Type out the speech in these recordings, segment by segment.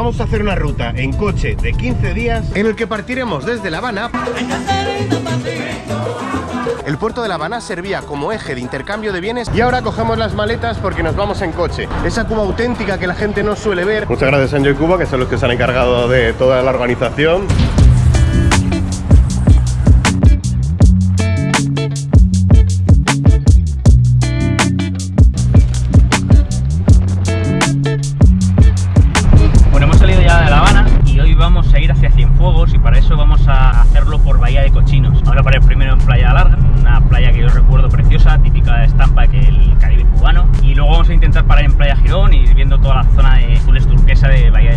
vamos a hacer una ruta en coche de 15 días en el que partiremos desde La Habana. El puerto de La Habana servía como eje de intercambio de bienes y ahora cogemos las maletas porque nos vamos en coche. Esa Cuba auténtica que la gente no suele ver. Muchas gracias Enjoy Cuba, que son los que se han encargado de toda la organización. Preciosa, típica estampa que el Caribe cubano. Y luego vamos a intentar parar en Playa Girón y viendo toda la zona de azules turquesa de Bahía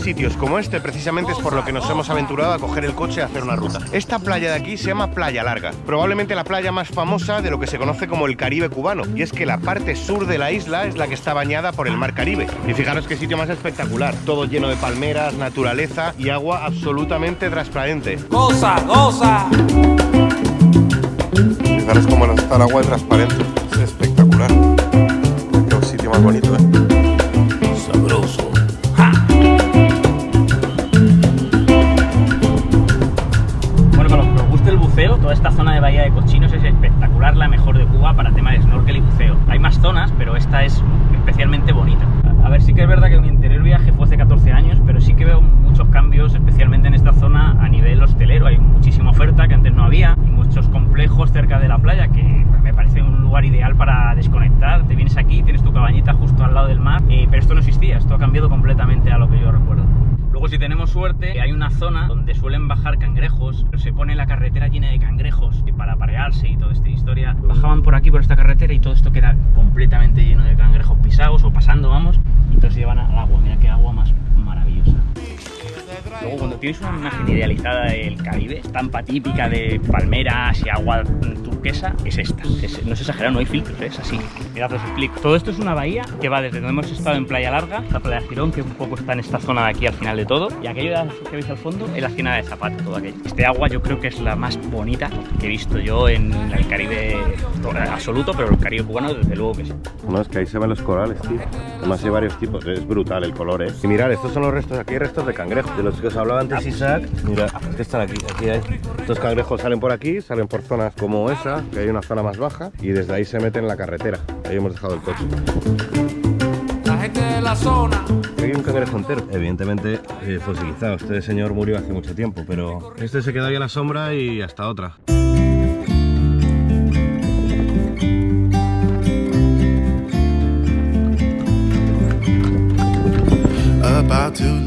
sitios como este, precisamente es por lo que nos hemos aventurado a coger el coche y hacer una ruta. Esta playa de aquí se llama Playa Larga, probablemente la playa más famosa de lo que se conoce como el Caribe cubano. Y es que la parte sur de la isla es la que está bañada por el mar Caribe. Y fijaros qué sitio más espectacular, todo lleno de palmeras, naturaleza y agua absolutamente transparente. Goza, goza. Fijaros cómo está el agua transparente, es espectacular. Qué sitio más bonito, ¿eh? Suerte, hay una zona donde suelen bajar cangrejos, pero se pone la carretera llena de cangrejos para parearse y toda esta historia. Bajaban por aquí, por esta carretera y todo esto queda completamente lleno de cangrejos pisados o pasando, vamos, y entonces llevan al agua. Mira qué agua más maravillosa. Luego cuando tienes una imagen idealizada del Caribe, estampa típica de palmeras y agua turquesa, es esta. Es- no es exagerado, no hay filtros, es así. Mirad, os explico. Todo esto es una bahía que va desde donde hemos estado en Playa Larga, la Playa Girón, que un poco está en esta zona de aquí al final de todo, y aquello que veis al fondo es la Hacienda de Zapata, todo aquello. Este agua yo creo que es la más bonita que he visto yo en el Caribe absoluto, pero el Caribe cubano desde luego que sí. No, es que ahí se ven los corales, tío. Además hay varios tipos, es brutal el color, ¿eh? Y mirad, estos son los restos, aquí hay restos de cangrejos, de los que os hablaba antes Isaac. Mira, que están aquí, aquí hay. Estos cangrejos salen por aquí, salen por zonas como esa, que hay una zona más baja, y desde ahí se meten en la carretera. Ahí hemos dejado el coche. La gente de la zona. Aquí hay un cangrejo entero. Evidentemente eh, fosilizado. Este señor murió hace mucho tiempo, pero este se quedó ahí a la sombra y hasta otra.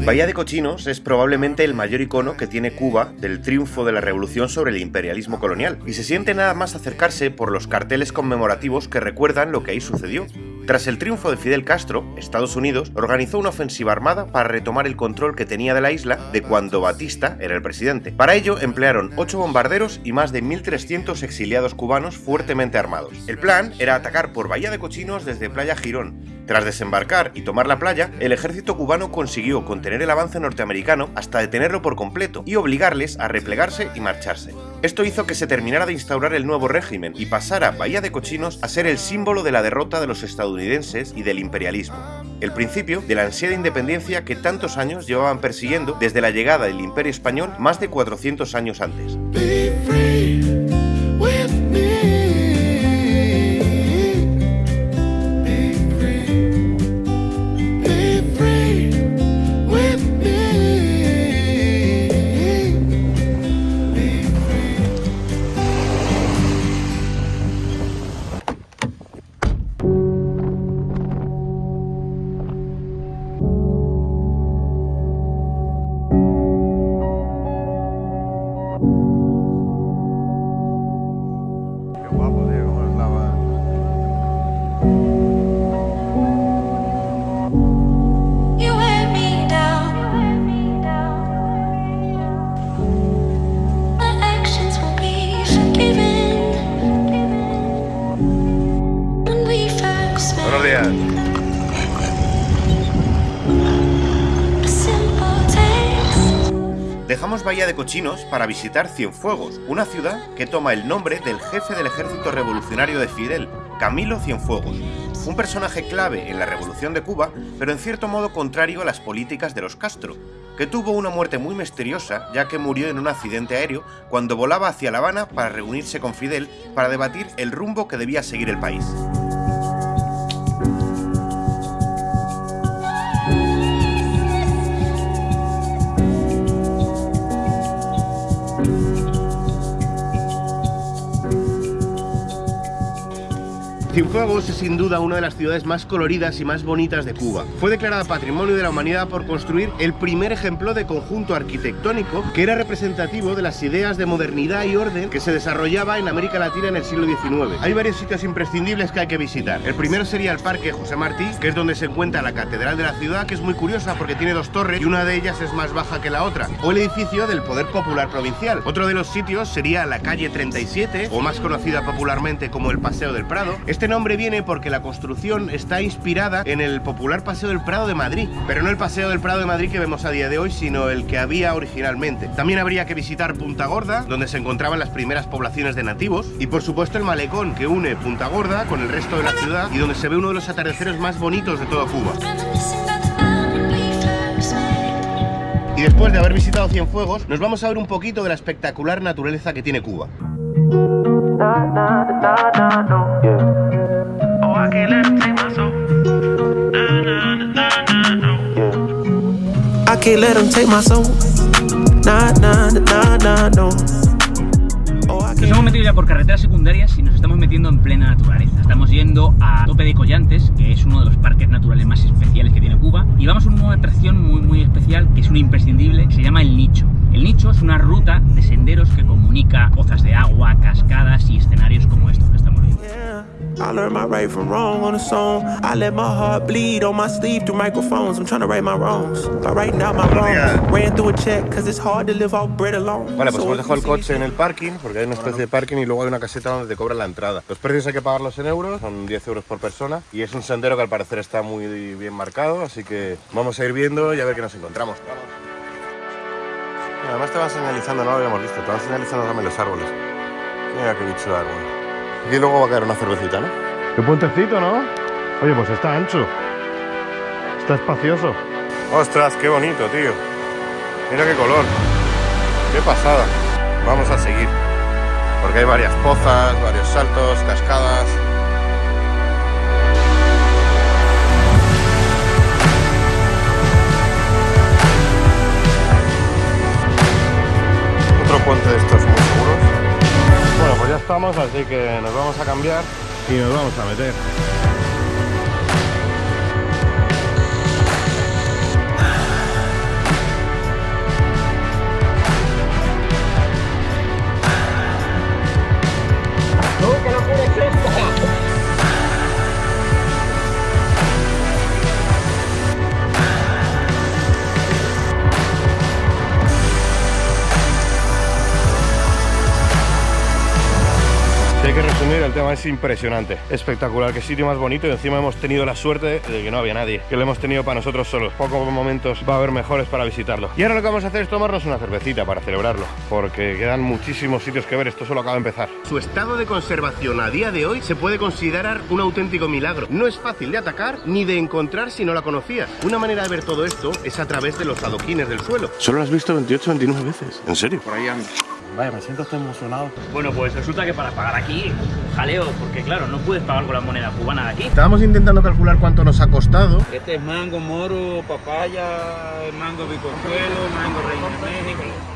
Bahía de Cochinos es probablemente el mayor icono que tiene Cuba del triunfo de la revolución sobre el imperialismo colonial, y se siente nada más acercarse por los carteles conmemorativos que recuerdan lo que ahí sucedió. Tras el triunfo de Fidel Castro, Estados Unidos organizó una ofensiva armada para retomar el control que tenía de la isla de cuando Batista era el presidente. Para ello emplearon 8 bombarderos y más de 1.300 exiliados cubanos fuertemente armados. El plan era atacar por Bahía de Cochinos desde Playa Girón. Tras desembarcar y tomar la playa, el ejército cubano consiguió contener el avance norteamericano hasta detenerlo por completo y obligarles a replegarse y marcharse. Esto hizo que se terminara de instaurar el nuevo régimen y pasara Bahía de Cochinos a ser el símbolo de la derrota de los estadounidenses y del imperialismo. El principio de la ansiada independencia que tantos años llevaban persiguiendo desde la llegada del imperio español más de 400 años antes. Dejamos Bahía de Cochinos para visitar Cienfuegos, una ciudad que toma el nombre del jefe del ejército revolucionario de Fidel, Camilo Cienfuegos, un personaje clave en la revolución de Cuba, pero en cierto modo contrario a las políticas de los Castro, que tuvo una muerte muy misteriosa ya que murió en un accidente aéreo cuando volaba hacia La Habana para reunirse con Fidel para debatir el rumbo que debía seguir el país. Cienfuegos es sin duda una de las ciudades más coloridas y más bonitas de Cuba. Fue declarada Patrimonio de la Humanidad por construir el primer ejemplo de conjunto arquitectónico que era representativo de las ideas de modernidad y orden que se desarrollaba en América Latina en el siglo XIX. Hay varios sitios imprescindibles que hay que visitar. El primero sería el Parque José Martí, que es donde se encuentra la Catedral de la ciudad, que es muy curiosa porque tiene dos torres y una de ellas es más baja que la otra. O el edificio del Poder Popular Provincial. Otro de los sitios sería la calle 37, o más conocida popularmente como el Paseo del Prado. Este nombre viene porque la construcción está inspirada en el popular Paseo del Prado de Madrid, pero no el Paseo del Prado de Madrid que vemos a día de hoy, sino el que había originalmente. También habría que visitar Punta Gorda, donde se encontraban las primeras poblaciones de nativos, y por supuesto el malecón que une Punta Gorda con el resto de la ciudad y donde se ve uno de los atardeceres más bonitos de toda Cuba. Y después de haber visitado Cienfuegos, nos vamos a ver un poquito de la espectacular naturaleza que tiene Cuba. I can't Nos hemos metido ya por carreteras secundarias y nos estamos metiendo en plena naturaleza. Estamos yendo a Tope de Collantes, que es uno de los parques naturales más especiales que tiene Cuba, y vamos a una atracción muy muy especial, que es una imprescindible, que se llama El Nicho. El Nicho es una ruta de senderos que comunica pozas de agua, cascadas y escenarios como estos I learned my right from wrong on a song. I let my heart bleed on my sleeve through microphones. I'm trying to right my wrongs by writing out my wrongs. Ran through a check cause it's hard to live off bread alone. Vale, pues hemos dejado el coche en el parking, porque hay una especie de parking y luego hay una caseta donde te cobran la entrada. Los precios hay que pagarlos en euros, son 10 euros por persona, y es un sendero que al parecer está muy bien marcado, así que vamos a ir viendo y a ver qué nos encontramos. Además te van señalizando, no lo habíamos visto, te van señalizando también los árboles. Mira qué bicho de árbol. Aquí luego va a caer una cervecita, ¿no? Qué puentecito, ¿no? Oye, pues está ancho. Está espacioso. Ostras, qué bonito, tío. Mira qué color. Qué pasada. Vamos a seguir. Porque hay varias pozas, varios saltos, cascadas. Otro puente de estos estamos, así que nos vamos a cambiar y nos vamos a meter. Resumir, el tema es impresionante, espectacular, qué sitio más bonito y encima hemos tenido la suerte de que no había nadie, que lo hemos tenido para nosotros solos. Pocos momentos va a haber mejores para visitarlo. Y ahora lo que vamos a hacer es tomarnos una cervecita para celebrarlo, porque quedan muchísimos sitios que ver, esto solo acaba de empezar. Su estado de conservación a día de hoy se puede considerar un auténtico milagro. No es fácil de atacar ni de encontrar si no la conocías. Una manera de ver todo esto es a través de los adoquines del suelo. Solo lo has visto 28 29 veces. ¿En serio? Por ahí anda. Vaya, me siento hasta emocionado. Bueno, pues resulta que para pagar aquí, jaleo, porque claro, no puedes pagar con la moneda cubana de aquí. Estábamos intentando calcular cuánto nos ha costado. Este es mango, moro, papaya, mango biconsuelo, mango reino de México.